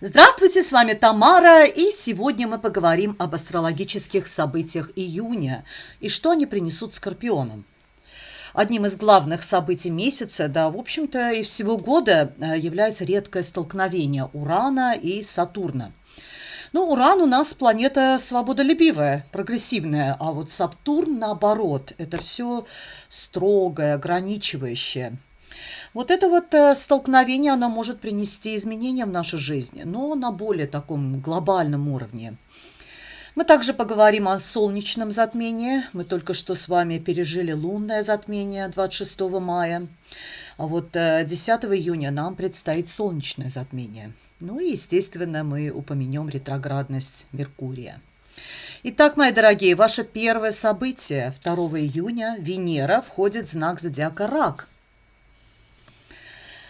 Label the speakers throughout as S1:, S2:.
S1: Здравствуйте, с вами Тамара, и сегодня мы поговорим об астрологических событиях июня и что они принесут скорпионам. Одним из главных событий месяца, да, в общем-то, и всего года э, является редкое столкновение Урана и Сатурна. Ну, Уран у нас планета свободолюбивая, прогрессивная, а вот Сатурн, наоборот, это все строгое, ограничивающее – вот это вот э, столкновение, оно может принести изменения в нашу жизнь, но на более таком глобальном уровне. Мы также поговорим о солнечном затмении. Мы только что с вами пережили лунное затмение 26 мая. А вот 10 э, июня нам предстоит солнечное затмение. Ну и, естественно, мы упомянем ретроградность Меркурия. Итак, мои дорогие, ваше первое событие 2 июня Венера входит в знак зодиака Рак –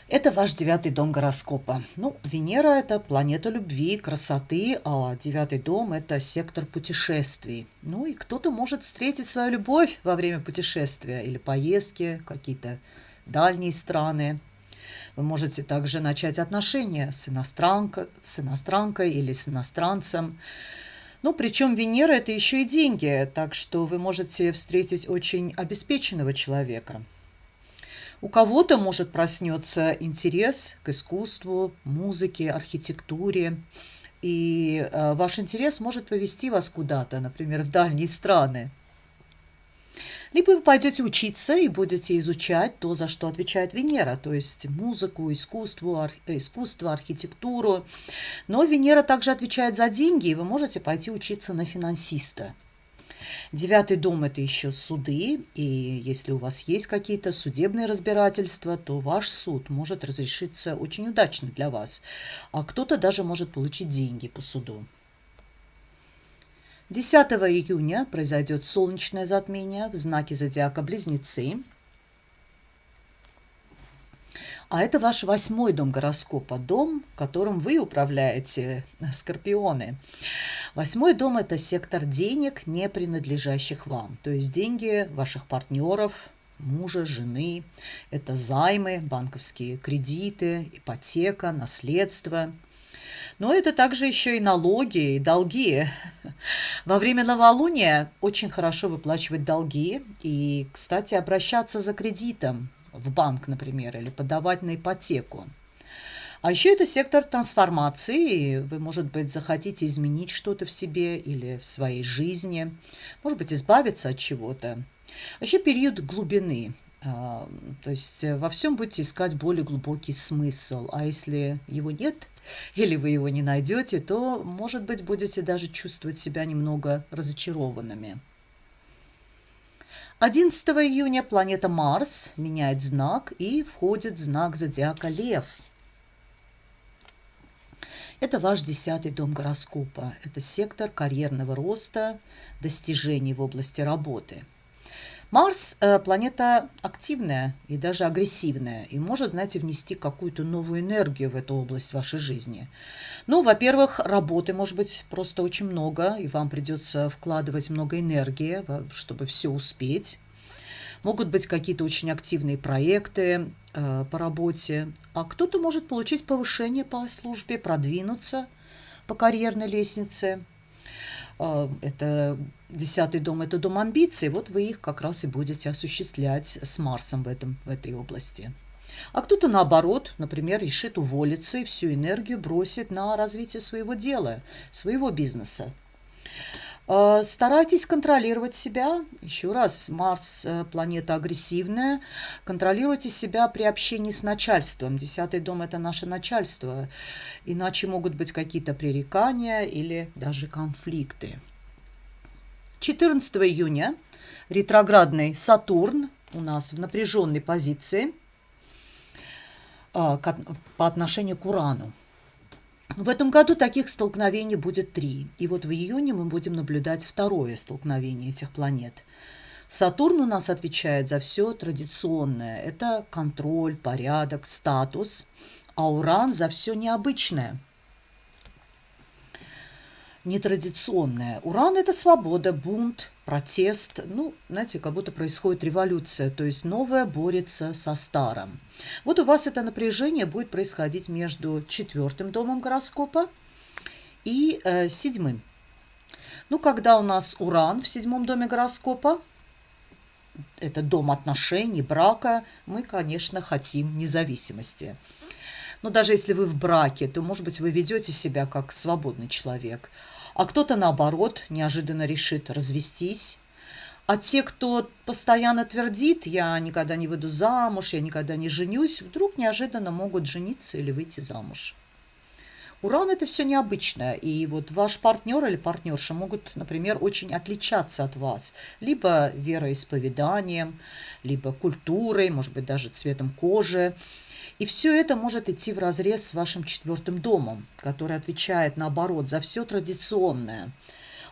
S1: это ваш девятый дом гороскопа. Ну, Венера – это планета любви, красоты, а девятый дом – это сектор путешествий. Ну и кто-то может встретить свою любовь во время путешествия или поездки, какие-то дальние страны. Вы можете также начать отношения с, иностранкой, с иностранкой или с иностранцем. Ну, причем Венера – это еще и деньги, так что вы можете встретить очень обеспеченного человека – у кого-то может проснется интерес к искусству, музыке, архитектуре. И э, ваш интерес может повести вас куда-то, например, в дальние страны. Либо вы пойдете учиться и будете изучать то, за что отвечает Венера, то есть музыку, искусство, ар... искусство, архитектуру. Но Венера также отвечает за деньги, и вы можете пойти учиться на финансиста. Девятый дом – это еще суды, и если у вас есть какие-то судебные разбирательства, то ваш суд может разрешиться очень удачно для вас, а кто-то даже может получить деньги по суду. 10 июня произойдет солнечное затмение в знаке зодиака Близнецы – а это ваш восьмой дом гороскопа, дом, которым вы управляете, скорпионы. Восьмой дом – это сектор денег, не принадлежащих вам. То есть деньги ваших партнеров, мужа, жены. Это займы, банковские кредиты, ипотека, наследство. Но это также еще и налоги и долги. Во время новолуния очень хорошо выплачивать долги и, кстати, обращаться за кредитом в банк, например, или подавать на ипотеку. А еще это сектор трансформации. Вы, может быть, захотите изменить что-то в себе или в своей жизни. Может быть, избавиться от чего-то. А еще период глубины. А, то есть во всем будете искать более глубокий смысл. А если его нет, или вы его не найдете, то, может быть, будете даже чувствовать себя немного разочарованными. 11 июня планета Марс меняет знак и входит в знак зодиака Лев. Это ваш десятый дом гороскопа. Это сектор карьерного роста, достижений в области работы – Марс э, – планета активная и даже агрессивная, и может, знаете, внести какую-то новую энергию в эту область вашей жизни. Ну, во-первых, работы может быть просто очень много, и вам придется вкладывать много энергии, чтобы все успеть. Могут быть какие-то очень активные проекты э, по работе, а кто-то может получить повышение по службе, продвинуться по карьерной лестнице – а, это десятый дом, это дом амбиций, вот вы их как раз и будете осуществлять с Марсом в, этом, в этой области. А кто-то наоборот, например, решит уволиться и всю энергию бросит на развитие своего дела, своего бизнеса. Э, старайтесь контролировать себя. Еще раз, Марс э, – планета агрессивная. Контролируйте себя при общении с начальством. Десятый дом – это наше начальство. Иначе могут быть какие-то пререкания или даже конфликты. 14 июня ретроградный Сатурн у нас в напряженной позиции э, по отношению к Урану. В этом году таких столкновений будет три. И вот в июне мы будем наблюдать второе столкновение этих планет. Сатурн у нас отвечает за все традиционное. Это контроль, порядок, статус. А Уран за все необычное. Нетрадиционное. Уран – это свобода, бунт, протест. Ну, знаете, как будто происходит революция, то есть новое борется со старым. Вот у вас это напряжение будет происходить между четвертым домом гороскопа и э, седьмым. Ну, когда у нас Уран в седьмом доме гороскопа, это дом отношений, брака, мы, конечно, хотим независимости. Но даже если вы в браке, то, может быть, вы ведете себя как свободный человек. А кто-то, наоборот, неожиданно решит развестись. А те, кто постоянно твердит, я никогда не выйду замуж, я никогда не женюсь, вдруг неожиданно могут жениться или выйти замуж. Уран – это все необычное, и вот ваш партнер или партнерша могут, например, очень отличаться от вас, либо вероисповеданием, либо культурой, может быть, даже цветом кожи. И все это может идти в разрез с вашим четвертым домом, который отвечает, наоборот, за все традиционное.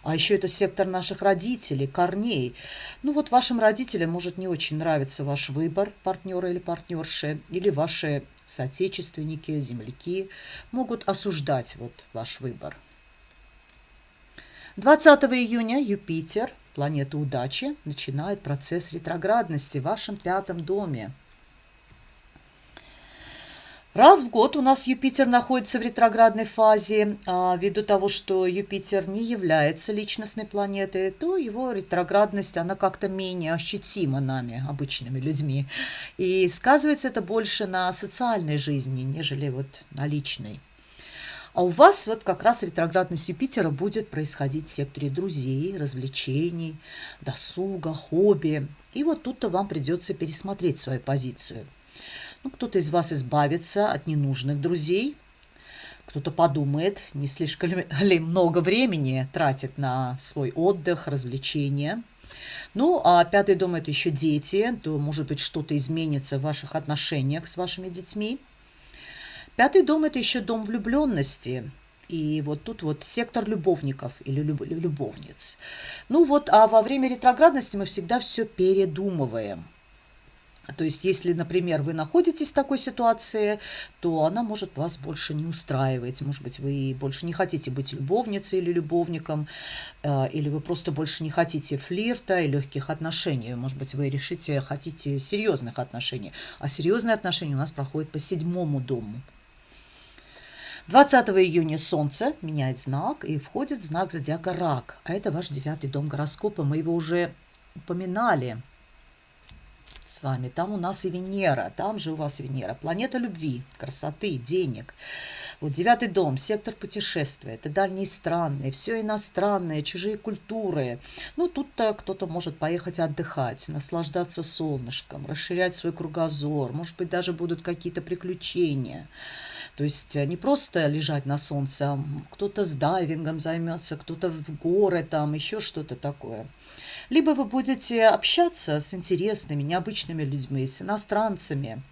S1: А еще это сектор наших родителей, корней. Ну вот вашим родителям может не очень нравиться ваш выбор партнера или партнерши, или ваши соотечественники, земляки могут осуждать вот ваш выбор. 20 июня Юпитер, планета удачи, начинает процесс ретроградности в вашем пятом доме. Раз в год у нас Юпитер находится в ретроградной фазе. А ввиду того, что Юпитер не является личностной планетой, то его ретроградность, она как-то менее ощутима нами, обычными людьми. И сказывается это больше на социальной жизни, нежели вот на личной. А у вас вот как раз ретроградность Юпитера будет происходить в секторе друзей, развлечений, досуга, хобби. И вот тут-то вам придется пересмотреть свою позицию – ну, кто-то из вас избавится от ненужных друзей, кто-то подумает, не слишком ли много времени тратит на свой отдых, развлечения. Ну, а пятый дом – это еще дети, то, может быть, что-то изменится в ваших отношениях с вашими детьми. Пятый дом – это еще дом влюбленности. И вот тут вот сектор любовников или любовниц. Ну вот, а во время ретроградности мы всегда все передумываем. То есть, если, например, вы находитесь в такой ситуации, то она может вас больше не устраивать. Может быть, вы больше не хотите быть любовницей или любовником, э, или вы просто больше не хотите флирта и легких отношений. Может быть, вы решите, хотите серьезных отношений. А серьезные отношения у нас проходят по седьмому дому. 20 июня Солнце меняет знак и входит в знак зодиака Рак. А это ваш девятый дом гороскопа. Мы его уже упоминали с вами. Там у нас и Венера, там же у вас Венера. Планета любви, красоты, денег. Вот девятый дом, сектор путешествия, это дальние страны, все иностранное, чужие культуры. Ну, тут-то кто-то может поехать отдыхать, наслаждаться солнышком, расширять свой кругозор, может быть, даже будут какие-то приключения. То есть э, не просто лежать на солнце, а кто-то с дайвингом займется, кто-то в горы, там еще что-то такое либо вы будете общаться с интересными, необычными людьми, с иностранцами.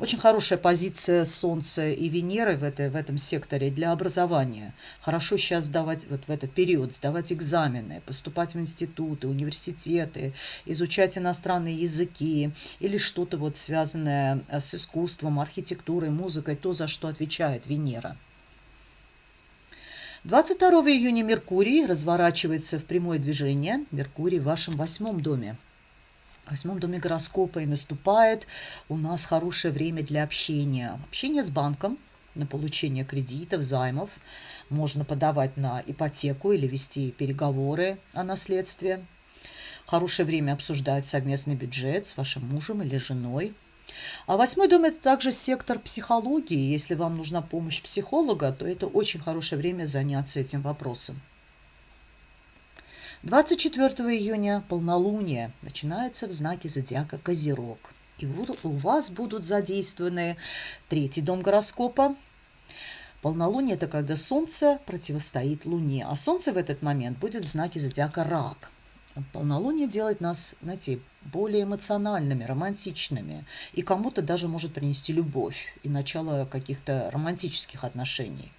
S1: Очень хорошая позиция Солнца и Венеры в, этой, в этом секторе для образования. Хорошо сейчас сдавать, вот в этот период, сдавать экзамены, поступать в институты, университеты, изучать иностранные языки или что-то вот связанное с искусством, архитектурой, музыкой, то, за что отвечает Венера. 22 июня Меркурий разворачивается в прямое движение. Меркурий в вашем восьмом доме. Восьмом доме гороскопа и наступает у нас хорошее время для общения. Общение с банком на получение кредитов, займов. Можно подавать на ипотеку или вести переговоры о наследстве. Хорошее время обсуждать совместный бюджет с вашим мужем или женой. А восьмой дом – это также сектор психологии. Если вам нужна помощь психолога, то это очень хорошее время заняться этим вопросом. 24 июня полнолуние начинается в знаке зодиака Козерог. И вот у вас будут задействованы третий дом гороскопа. Полнолуние – это когда Солнце противостоит Луне, а Солнце в этот момент будет в знаке зодиака Рак – Полнолуние делает нас, знаете, более эмоциональными, романтичными. И кому-то даже может принести любовь и начало каких-то романтических отношений.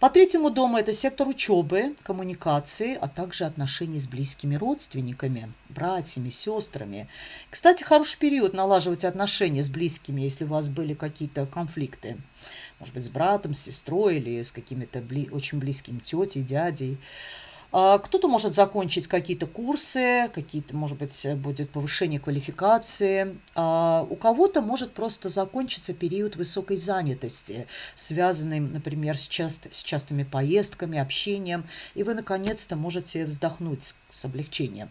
S1: По третьему дому это сектор учебы, коммуникации, а также отношений с близкими родственниками, братьями, сестрами. Кстати, хороший период налаживать отношения с близкими, если у вас были какие-то конфликты. Может быть, с братом, с сестрой или с какими-то бли очень близкими тетей, дядей. А, кто-то может закончить какие-то курсы, какие-то, может быть, будет повышение квалификации. А у кого-то может просто закончиться период высокой занятости, связанный, например, с, част, с частыми поездками, общением, и вы наконец-то можете вздохнуть с, с облегчением.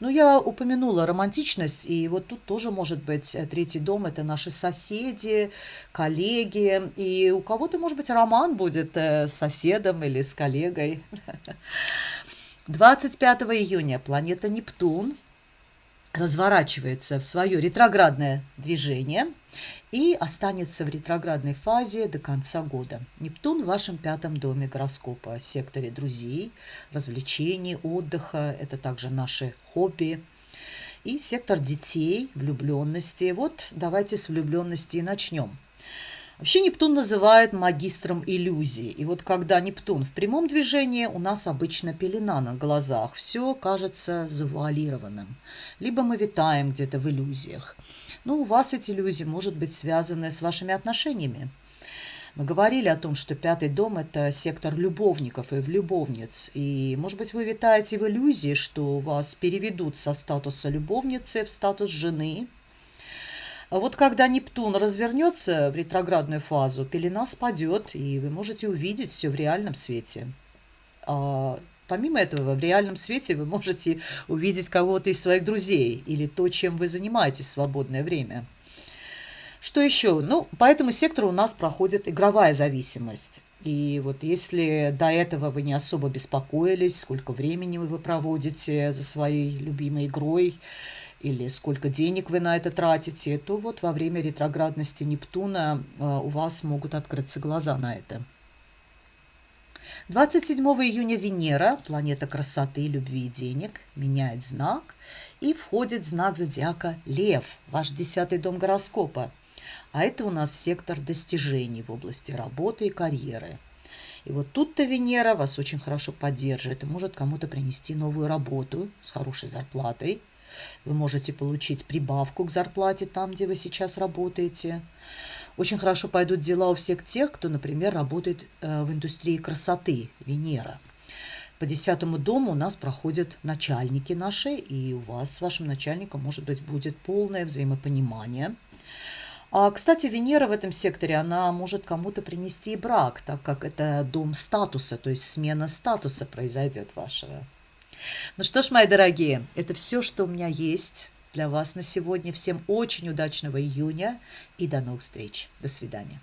S1: Ну, я упомянула романтичность, и вот тут тоже может быть э, третий дом – это наши соседи, коллеги, и у кого-то, может быть, роман будет э, с соседом или с коллегой. 25 июня. Планета Нептун разворачивается в свое ретроградное движение и останется в ретроградной фазе до конца года. Нептун в вашем пятом доме гороскопа, секторе друзей, развлечений, отдыха, это также наши хобби. И сектор детей, влюбленности. Вот давайте с влюбленности и начнем. Вообще Нептун называют магистром иллюзий. И вот когда Нептун в прямом движении, у нас обычно пелена на глазах. Все кажется завуалированным. Либо мы витаем где-то в иллюзиях. Но у вас эти иллюзии может быть связаны с вашими отношениями. Мы говорили о том, что пятый дом – это сектор любовников и влюбовниц. И, может быть, вы витаете в иллюзии, что вас переведут со статуса любовницы в статус жены – вот когда Нептун развернется в ретроградную фазу, пелена спадет, и вы можете увидеть все в реальном свете. А помимо этого, в реальном свете вы можете увидеть кого-то из своих друзей или то, чем вы занимаетесь в свободное время. Что еще? Ну, по этому сектору у нас проходит игровая зависимость. И вот если до этого вы не особо беспокоились, сколько времени вы проводите за своей любимой игрой, или сколько денег вы на это тратите, то вот во время ретроградности Нептуна э, у вас могут открыться глаза на это. 27 июня Венера, планета красоты, любви и денег, меняет знак и входит в знак зодиака Лев, ваш десятый дом гороскопа. А это у нас сектор достижений в области работы и карьеры. И вот тут-то Венера вас очень хорошо поддерживает и может кому-то принести новую работу с хорошей зарплатой – вы можете получить прибавку к зарплате там, где вы сейчас работаете. Очень хорошо пойдут дела у всех тех, кто, например, работает э, в индустрии красоты, Венера. По десятому дому у нас проходят начальники наши, и у вас с вашим начальником, может быть, будет полное взаимопонимание. А, кстати, Венера в этом секторе, она может кому-то принести и брак, так как это дом статуса, то есть смена статуса произойдет вашего. Ну что ж, мои дорогие, это все, что у меня есть для вас на сегодня. Всем очень удачного июня и до новых встреч. До свидания.